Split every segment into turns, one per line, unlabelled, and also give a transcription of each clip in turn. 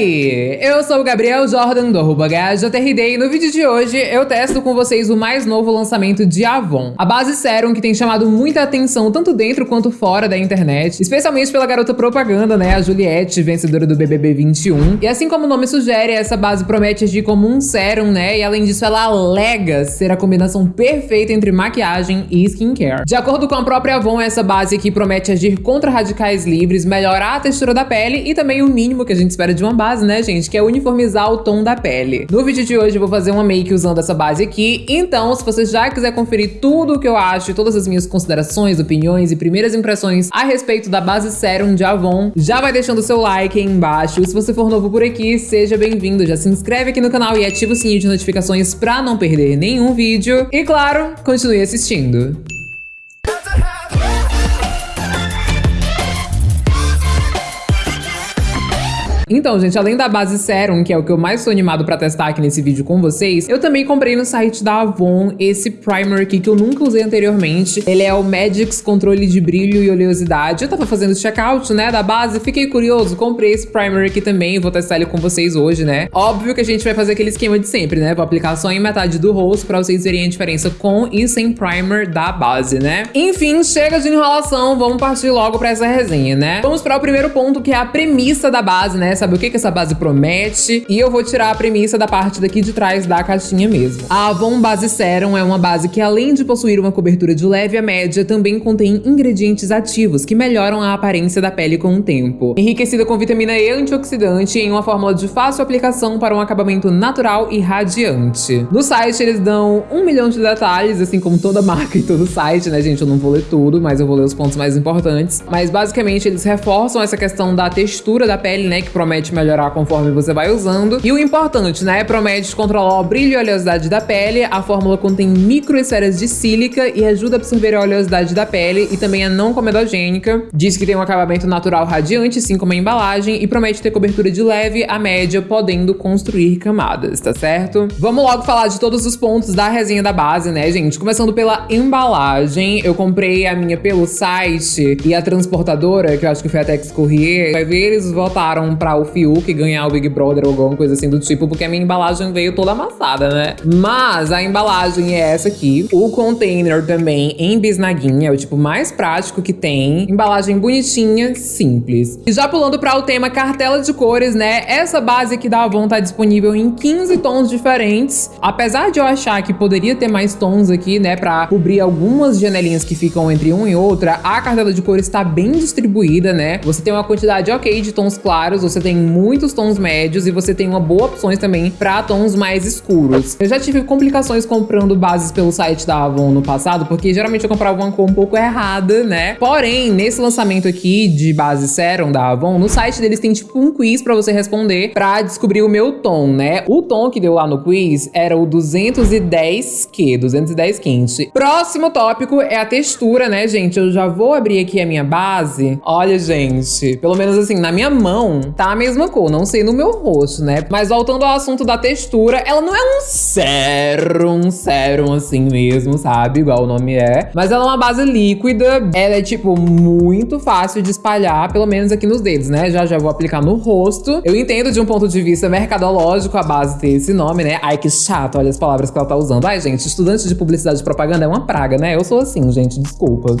aí? Eu sou o Gabriel Jordan do arroba e no vídeo de hoje eu testo com vocês o mais novo lançamento de Avon. A base Serum que tem chamado muita atenção tanto dentro quanto fora da internet, especialmente pela garota propaganda, né, a Juliette, vencedora do BBB 21. E assim como o nome sugere, essa base promete agir como um sérum, né, e além disso ela alega ser a combinação perfeita entre maquiagem e skincare. De acordo com a própria Avon, essa base aqui promete agir contra radicais livres, melhorar a textura da pele e também o mínimo que a gente espera de uma base, né, gente? Que é uniformizar o tom da pele. No vídeo de hoje eu vou fazer uma make usando essa base aqui, então se você já quiser conferir tudo o que eu acho todas as minhas considerações, opiniões e primeiras impressões a respeito da base Serum de Avon, já vai deixando o seu like aí embaixo. Se você for novo por aqui, seja bem-vindo. Já se inscreve aqui no canal e ativa o sininho de notificações pra não perder nenhum vídeo. E claro, continue assistindo. Então, gente, além da base Serum, que é o que eu mais sou animado pra testar aqui nesse vídeo com vocês, eu também comprei no site da Avon esse primer aqui que eu nunca usei anteriormente. Ele é o Magix Controle de Brilho e Oleosidade. Eu tava fazendo checkout, né, da base, fiquei curioso, comprei esse primer aqui também vou testar ele com vocês hoje, né? Óbvio que a gente vai fazer aquele esquema de sempre, né? Vou aplicar só em metade do rosto pra vocês verem a diferença com e sem primer da base, né? Enfim, chega de enrolação, vamos partir logo pra essa resenha, né? Vamos para o primeiro ponto, que é a premissa da base, né? Saber o que, que essa base promete. E eu vou tirar a premissa da parte daqui de trás da caixinha mesmo. A Avon Base Serum é uma base que, além de possuir uma cobertura de leve a média, também contém ingredientes ativos que melhoram a aparência da pele com o tempo. Enriquecida com vitamina E antioxidante em uma fórmula de fácil aplicação para um acabamento natural e radiante. No site eles dão um milhão de detalhes, assim como toda marca e todo site, né, gente? Eu não vou ler tudo, mas eu vou ler os pontos mais importantes. Mas basicamente eles reforçam essa questão da textura da pele, né, que promete promete melhorar conforme você vai usando. E o importante, né? Promete controlar o brilho e a oleosidade da pele. A fórmula contém microesferas de sílica e ajuda a absorver a oleosidade da pele e também é não comedogênica. Diz que tem um acabamento natural radiante, assim como a embalagem, e promete ter cobertura de leve a média, podendo construir camadas, tá certo? Vamos logo falar de todos os pontos da resenha da base, né, gente? Começando pela embalagem, eu comprei a minha pelo site e a transportadora, que eu acho que foi a Tex Courier, vai ver, eles votaram pra o Fiuk ganhar o Big Brother ou alguma coisa assim do tipo, porque a minha embalagem veio toda amassada, né? Mas a embalagem é essa aqui. O container também em bisnaguinha, é o tipo mais prático que tem. Embalagem bonitinha, simples. E já pulando para o tema cartela de cores, né? Essa base aqui da Avon tá disponível em 15 tons diferentes. Apesar de eu achar que poderia ter mais tons aqui, né, para cobrir algumas janelinhas que ficam entre uma e outra, a cartela de cores está bem distribuída, né? Você tem uma quantidade ok de tons claros, você tem tem muitos tons médios e você tem uma boa opções também para tons mais escuros. Eu já tive complicações comprando bases pelo site da Avon no passado, porque geralmente eu comprava uma cor um pouco errada, né? Porém, nesse lançamento aqui de base Serum da Avon, no site deles tem tipo um quiz para você responder para descobrir o meu tom, né? O tom que deu lá no quiz era o 210 Q, 210 quente. Próximo tópico é a textura, né, gente? Eu já vou abrir aqui a minha base. Olha, gente, pelo menos assim, na minha mão, tá mesma cor, não sei no meu rosto, né? Mas voltando ao assunto da textura, ela não é um sérum, sérum assim mesmo, sabe? Igual o nome é. Mas ela é uma base líquida, ela é tipo muito fácil de espalhar, pelo menos aqui nos dedos, né? Já já vou aplicar no rosto. Eu entendo de um ponto de vista mercadológico a base ter esse nome, né? Ai, que chato, olha as palavras que ela tá usando. Ai, gente, estudante de publicidade e propaganda é uma praga, né? Eu sou assim, gente, desculpa.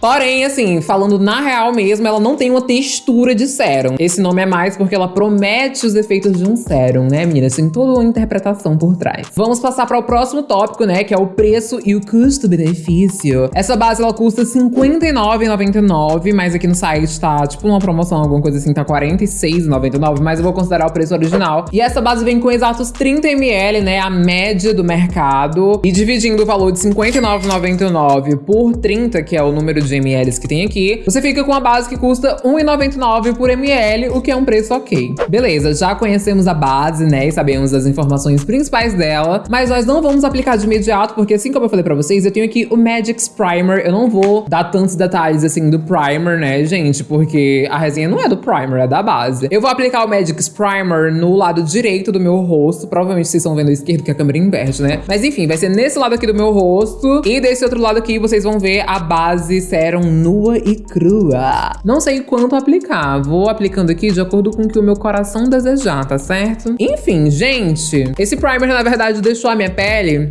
Porém, assim, falando na real mesmo, ela não tem uma textura de sérum. Esse nome é mais porque ela promete os efeitos de um sérum, né, meninas? Tem toda uma interpretação por trás. Vamos passar para o próximo tópico, né, que é o preço e o custo-benefício. Essa base, ela custa R$59,99, mas aqui no site tá, tipo, uma promoção, alguma coisa assim, tá R$46,99, mas eu vou considerar o preço original. E essa base vem com exatos 30ml, né, a média do mercado. E dividindo o valor de R$59,99 por 30, que é o número de de ml que tem aqui, você fica com a base que custa R$1,99 por ml, o que é um preço ok. Beleza, já conhecemos a base, né, e sabemos as informações principais dela, mas nós não vamos aplicar de imediato, porque assim como eu falei pra vocês, eu tenho aqui o Magix Primer, eu não vou dar tantos detalhes assim do primer, né, gente, porque a resenha não é do primer, é da base. Eu vou aplicar o Magix Primer no lado direito do meu rosto, provavelmente vocês estão vendo o esquerdo que a câmera inverte, né, mas enfim, vai ser nesse lado aqui do meu rosto, e desse outro lado aqui vocês vão ver a base Serum nua e crua. Não sei quanto aplicar, vou aplicando aqui de acordo com o que o meu coração desejar, tá certo? Enfim, gente, esse primer na verdade deixou a minha pele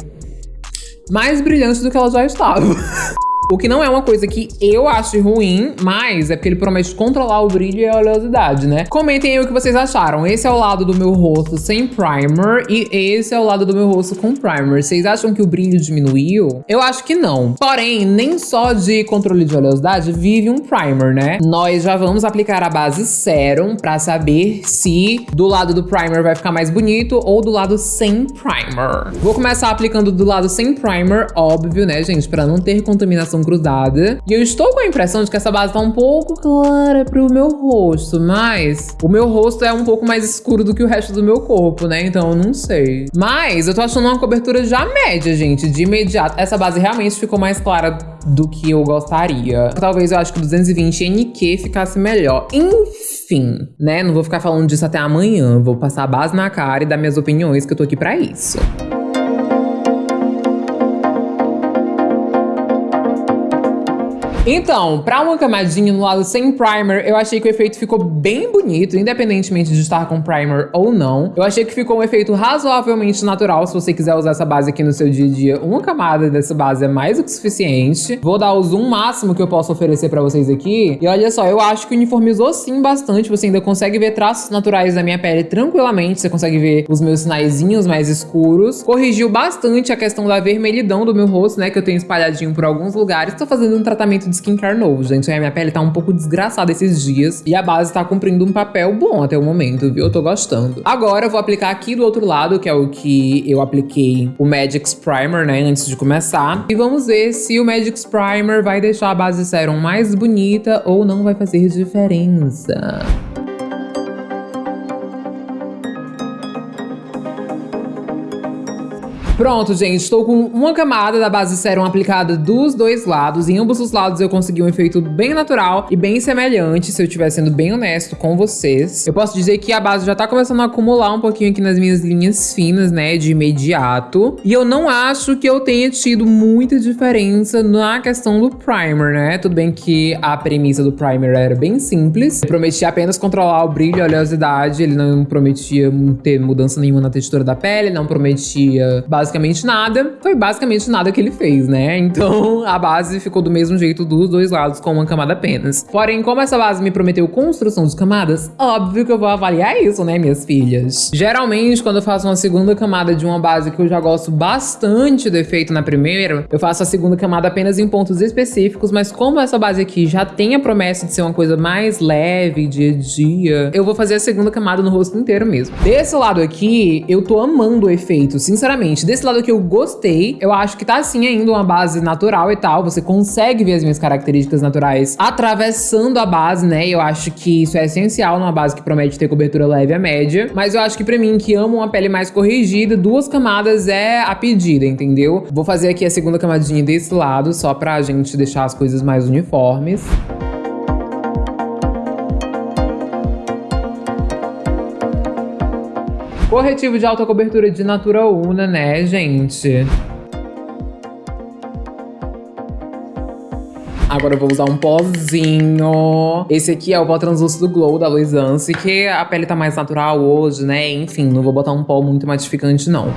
mais brilhante do que ela já estava. O que não é uma coisa que eu acho ruim, mas é porque ele promete controlar o brilho e a oleosidade, né? Comentem aí o que vocês acharam. Esse é o lado do meu rosto sem primer e esse é o lado do meu rosto com primer. Vocês acham que o brilho diminuiu? Eu acho que não. Porém, nem só de controle de oleosidade vive um primer, né? Nós já vamos aplicar a base Serum pra saber se do lado do primer vai ficar mais bonito ou do lado sem primer. Vou começar aplicando do lado sem primer, óbvio, né, gente? Pra não ter contaminação cruzada. E eu estou com a impressão de que essa base tá um pouco clara pro meu rosto, mas o meu rosto é um pouco mais escuro do que o resto do meu corpo, né? Então eu não sei. Mas eu tô achando uma cobertura já média, gente, de imediato. Essa base realmente ficou mais clara do que eu gostaria. Talvez eu acho que 220 NQ ficasse melhor. Enfim, né? Não vou ficar falando disso até amanhã. Vou passar a base na cara e dar minhas opiniões, que eu tô aqui pra isso. Então, pra uma camadinha no lado sem primer, eu achei que o efeito ficou bem bonito, independentemente de estar com primer ou não. Eu achei que ficou um efeito razoavelmente natural, se você quiser usar essa base aqui no seu dia a dia. Uma camada dessa base é mais do que suficiente. Vou dar o zoom máximo que eu posso oferecer pra vocês aqui. E olha só, eu acho que uniformizou sim bastante. Você ainda consegue ver traços naturais da minha pele tranquilamente. Você consegue ver os meus sinaizinhos mais escuros. Corrigiu bastante a questão da vermelhidão do meu rosto, né? Que eu tenho espalhadinho por alguns lugares. Tô fazendo um tratamento de skincare novo, gente. A minha pele tá um pouco desgraçada esses dias e a base tá cumprindo um papel bom até o momento, viu? Eu tô gostando. Agora eu vou aplicar aqui do outro lado, que é o que eu apliquei o Magic's Primer, né, antes de começar. E vamos ver se o Magic's Primer vai deixar a base Serum mais bonita ou não vai fazer diferença. Pronto, gente, estou com uma camada da base Serum aplicada dos dois lados. Em ambos os lados eu consegui um efeito bem natural e bem semelhante, se eu estiver sendo bem honesto com vocês. Eu posso dizer que a base já tá começando a acumular um pouquinho aqui nas minhas linhas finas, né, de imediato. E eu não acho que eu tenha tido muita diferença na questão do primer, né? Tudo bem que a premissa do primer era bem simples. Eu prometia apenas controlar o brilho e a oleosidade, ele não prometia ter mudança nenhuma na textura da pele, não prometia base basicamente nada. Foi basicamente nada que ele fez, né? Então a base ficou do mesmo jeito dos dois lados, com uma camada apenas. Porém, como essa base me prometeu construção de camadas, óbvio que eu vou avaliar isso, né, minhas filhas? Geralmente, quando eu faço uma segunda camada de uma base que eu já gosto bastante do efeito na primeira, eu faço a segunda camada apenas em pontos específicos, mas como essa base aqui já tem a promessa de ser uma coisa mais leve, dia a dia, eu vou fazer a segunda camada no rosto inteiro mesmo. Desse lado aqui, eu tô amando o efeito, sinceramente. Desse esse lado que eu gostei. Eu acho que tá assim ainda uma base natural e tal. Você consegue ver as minhas características naturais atravessando a base, né? Eu acho que isso é essencial numa base que promete ter cobertura leve a média. Mas eu acho que pra mim, que amo uma pele mais corrigida, duas camadas é a pedida, entendeu? Vou fazer aqui a segunda camadinha desse lado, só pra gente deixar as coisas mais uniformes. Corretivo de alta cobertura de Natura Una, né, gente? Agora eu vou usar um pozinho. Esse aqui é o pó translúcido Glow da Luisance, que a pele tá mais natural hoje, né? Enfim, não vou botar um pó muito matificante, não.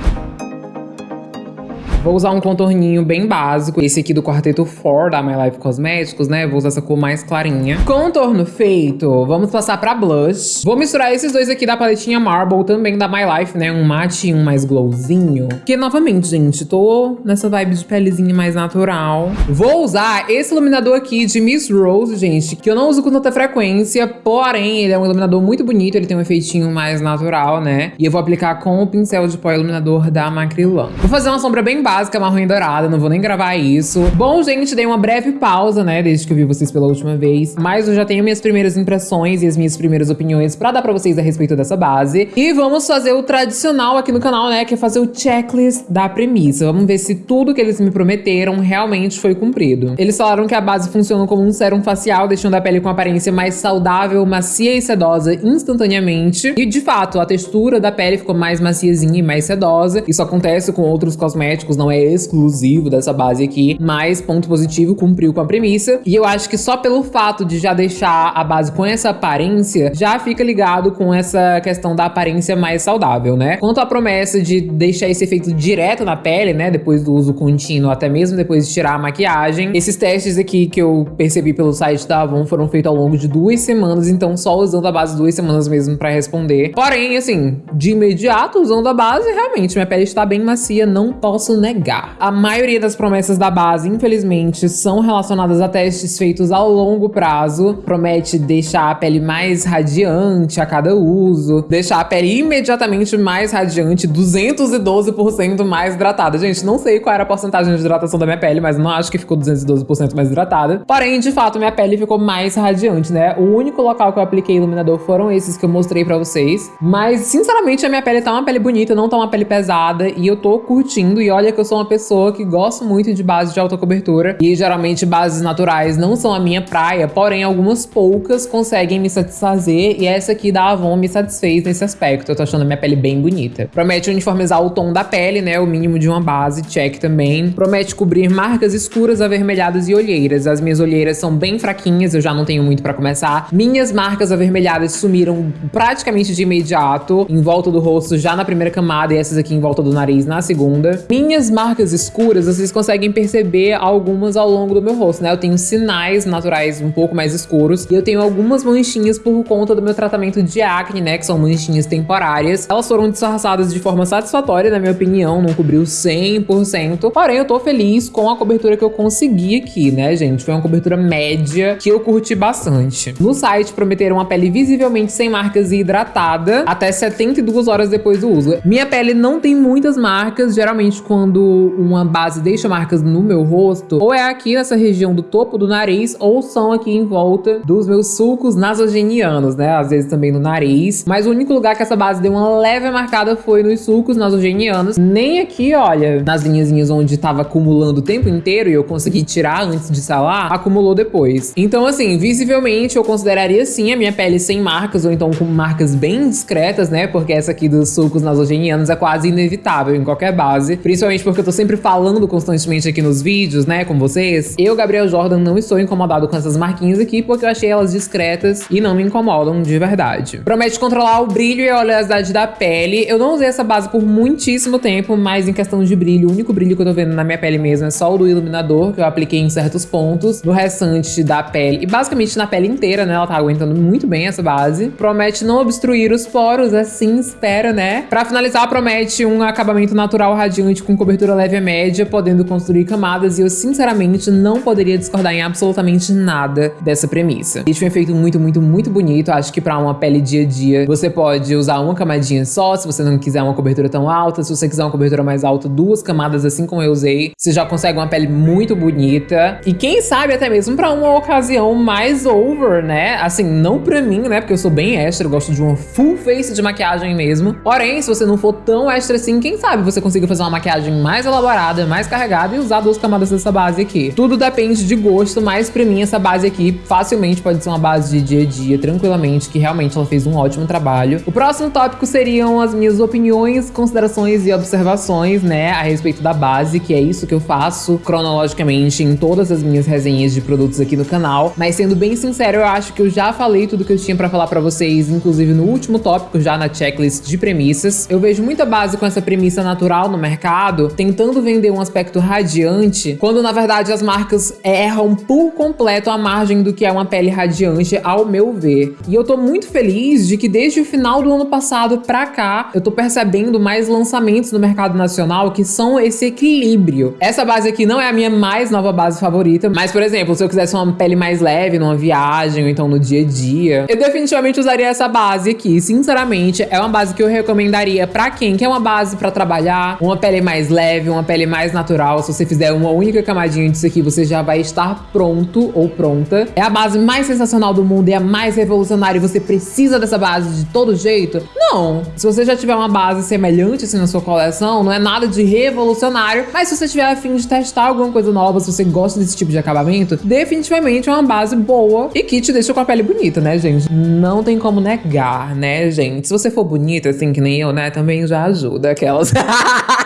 Vou usar um contorninho bem básico, esse aqui do Quarteto 4 da My Life Cosméticos, né? Vou usar essa cor mais clarinha. Contorno feito, vamos passar pra blush. Vou misturar esses dois aqui da paletinha Marble, também da My Life, né? Um mate e um mais glowzinho. Que, novamente, gente, tô nessa vibe de pelezinha mais natural. Vou usar esse iluminador aqui de Miss Rose, gente, que eu não uso com tanta frequência, porém, ele é um iluminador muito bonito, ele tem um efeitinho mais natural, né? E eu vou aplicar com o pincel de pó iluminador da Macrylan. Vou fazer uma sombra bem básica básica marrom e dourada, não vou nem gravar isso. Bom, gente, dei uma breve pausa, né, desde que eu vi vocês pela última vez, mas eu já tenho minhas primeiras impressões e as minhas primeiras opiniões pra dar pra vocês a respeito dessa base. E vamos fazer o tradicional aqui no canal, né, que é fazer o checklist da premissa. Vamos ver se tudo que eles me prometeram realmente foi cumprido. Eles falaram que a base funciona como um sérum facial, deixando a pele com aparência mais saudável, macia e sedosa instantaneamente. E, de fato, a textura da pele ficou mais maciazinha e mais sedosa. Isso acontece com outros cosméticos, não é exclusivo dessa base aqui, mas ponto positivo, cumpriu com a premissa. E eu acho que só pelo fato de já deixar a base com essa aparência, já fica ligado com essa questão da aparência mais saudável, né? Quanto à promessa de deixar esse efeito direto na pele, né, depois do uso contínuo, até mesmo depois de tirar a maquiagem, esses testes aqui que eu percebi pelo site da Avon foram feitos ao longo de duas semanas, então só usando a base duas semanas mesmo pra responder. Porém, assim, de imediato, usando a base, realmente, minha pele está bem macia, não posso negar. A maioria das promessas da base, infelizmente, são relacionadas a testes feitos ao longo prazo. Promete deixar a pele mais radiante a cada uso, deixar a pele imediatamente mais radiante, 212% mais hidratada. Gente, não sei qual era a porcentagem de hidratação da minha pele, mas não acho que ficou 212% mais hidratada. Porém, de fato, minha pele ficou mais radiante, né? O único local que eu apliquei iluminador foram esses que eu mostrei pra vocês. Mas, sinceramente, a minha pele tá uma pele bonita, não tá uma pele pesada. E eu tô curtindo. E olha que eu sou uma pessoa que gosto muito de base de alta cobertura. E geralmente bases naturais não são a minha praia. Porém, algumas poucas conseguem me satisfazer. E essa aqui da Avon me satisfez nesse aspecto. Eu tô achando a minha pele bem bonita. Promete uniformizar o tom da pele, né? O mínimo de uma base, check também. Promete cobrir marcas escuras, avermelhadas e olheiras. As minhas olheiras são bem fraquinhas, eu já não tenho muito pra começar. Minhas marcas avermelhadas sumiram praticamente de imediato, em volta do rosto já na primeira camada e essas aqui em volta do nariz na segunda. Minhas marcas escuras, vocês conseguem perceber algumas ao longo do meu rosto, né? Eu tenho sinais naturais um pouco mais escuros e eu tenho algumas manchinhas por conta do meu tratamento de acne, né? Que são manchinhas temporárias. Elas foram disfarçadas de forma satisfatória, na minha opinião, não cobriu 100%. Porém, eu tô feliz com a cobertura que eu consegui aqui, né, gente? Foi uma cobertura média que eu curti bastante. No site prometeram uma pele visivelmente sem marcas e hidratada até 72 horas depois do uso. Minha pele não tem muitas marcas, geralmente quando uma base deixa marcas no meu rosto, ou é aqui nessa região do topo do nariz, ou são aqui em volta dos meus sulcos nasogenianos, né? Às vezes também no nariz. Mas o único lugar que essa base deu uma leve marcada foi nos sulcos nasogenianos. Nem aqui, olha, nas linhazinhas onde tava acumulando o tempo inteiro e eu consegui tirar antes de salar, acumulou depois. Então, assim, visivelmente eu consideraria sim a minha pele sem marcas, ou então com marcas bem discretas, né? Porque essa aqui dos sulcos nasogenianos é quase inevitável em qualquer base. Principalmente porque eu tô sempre falando constantemente aqui nos vídeos, né, com vocês. Eu, Gabriel Jordan, não estou incomodado com essas marquinhas aqui, porque eu achei elas discretas e não me incomodam de verdade. Promete controlar o brilho e a oleosidade da pele. Eu não usei essa base por muitíssimo tempo, mas em questão de brilho, o único brilho que eu tô vendo na minha pele mesmo é só o do iluminador, que eu apliquei em certos pontos. No restante da pele, e basicamente na pele inteira, né, ela tá aguentando muito bem essa base. Promete não obstruir os poros, assim espera, né? Pra finalizar, promete um acabamento natural radiante com cobertura leve a média, podendo construir camadas, e eu sinceramente não poderia discordar em absolutamente nada dessa premissa. É um efeito muito, muito, muito bonito. Acho que pra uma pele dia a dia, você pode usar uma camadinha só, se você não quiser uma cobertura tão alta. Se você quiser uma cobertura mais alta, duas camadas, assim como eu usei. Você já consegue uma pele muito bonita. E quem sabe até mesmo pra uma ocasião mais over, né? Assim, não pra mim, né? Porque eu sou bem extra, eu gosto de uma full face de maquiagem mesmo. Porém, se você não for tão extra assim, quem sabe você consiga fazer uma maquiagem mais elaborada, mais carregada e usar duas camadas dessa base aqui. Tudo depende de gosto, mas pra mim essa base aqui facilmente pode ser uma base de dia a dia, tranquilamente, que realmente ela fez um ótimo trabalho. O próximo tópico seriam as minhas opiniões, considerações e observações, né, a respeito da base, que é isso que eu faço cronologicamente em todas as minhas resenhas de produtos aqui no canal. Mas sendo bem sincero, eu acho que eu já falei tudo que eu tinha pra falar pra vocês, inclusive no último tópico, já na checklist de premissas. Eu vejo muita base com essa premissa natural no mercado, tentando vender um aspecto radiante, quando na verdade as marcas erram por completo a margem do que é uma pele radiante, ao meu ver. E eu tô muito feliz de que desde o final do ano passado pra cá, eu tô percebendo mais lançamentos no mercado nacional que são esse equilíbrio. Essa base aqui não é a minha mais nova base favorita, mas, por exemplo, se eu quisesse uma pele mais leve numa viagem ou então no dia a dia, eu definitivamente usaria essa base aqui. Sinceramente, é uma base que eu recomendaria pra quem quer uma base pra trabalhar, uma pele mais leve, uma pele mais natural. Se você fizer uma única camadinha disso aqui, você já vai estar pronto ou pronta. É a base mais sensacional do mundo, é a mais revolucionária e você precisa dessa base de todo jeito? Não. Se você já tiver uma base semelhante assim na sua coleção, não é nada de revolucionário, mas se você tiver a fim de testar alguma coisa nova, se você gosta desse tipo de acabamento, definitivamente é uma base boa e que te deixa com a pele bonita, né, gente? Não tem como negar, né, gente? Se você for bonita, assim que nem eu, né, também já ajuda aquelas.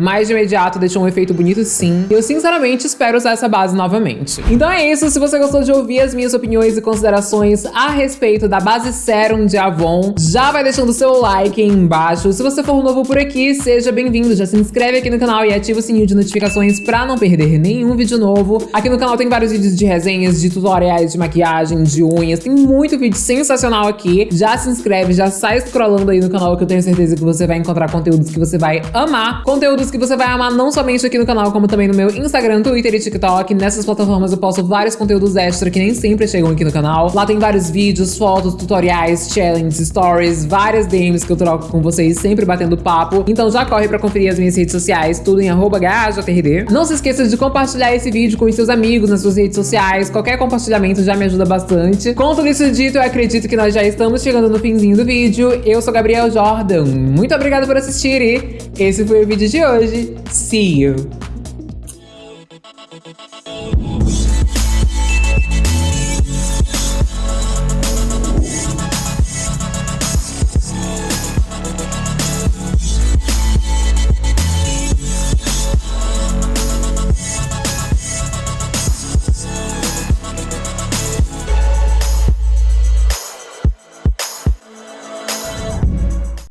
mas de imediato deixou um efeito bonito sim. Eu sinceramente espero usar essa base novamente. Então é isso, se você gostou de ouvir as minhas opiniões e considerações a respeito da base Serum de Avon, já vai deixando o seu like aí embaixo. Se você for novo por aqui, seja bem-vindo, já se inscreve aqui no canal e ativa o sininho de notificações pra não perder nenhum vídeo novo. Aqui no canal tem vários vídeos de resenhas, de tutoriais de maquiagem, de unhas, tem muito vídeo sensacional aqui. Já se inscreve, já sai scrollando aí no canal que eu tenho certeza que você vai encontrar conteúdos que você vai amar. Conteúdos que você vai amar não somente aqui no canal, como também no meu Instagram, Twitter e TikTok. Nessas plataformas eu posto vários conteúdos extra que nem sempre chegam aqui no canal. Lá tem vários vídeos, fotos, tutoriais, challenges, stories, várias DMs que eu troco com vocês, sempre batendo papo. Então já corre pra conferir as minhas redes sociais, tudo em arroba Não se esqueça de compartilhar esse vídeo com os seus amigos nas suas redes sociais. Qualquer compartilhamento já me ajuda bastante. Com tudo isso dito, eu acredito que nós já estamos chegando no finzinho do vídeo. Eu sou Gabriel Jordan. Muito obrigada por assistir e esse foi o vídeo de hoje. See you!